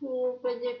hochwürdig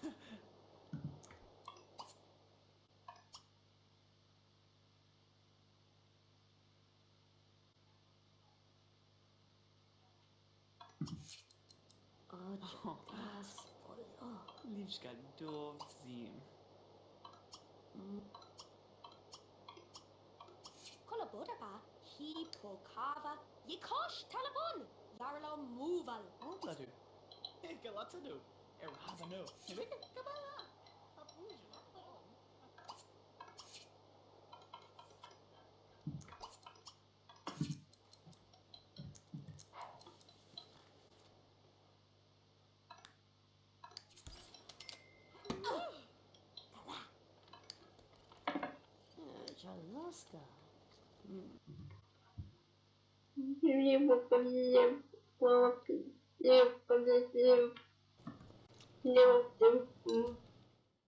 Timakot. Oh, Judas. Oh, Livska dov zim. Kolabora ba? Hi pokava. Yikosh talabon. Yarlo moval. Obladu. Galatadu. Erhavano. Meka kabala. Apuja. Erasano. Trabalhar. Abuja, Alaska. Mm. Ne yaptım?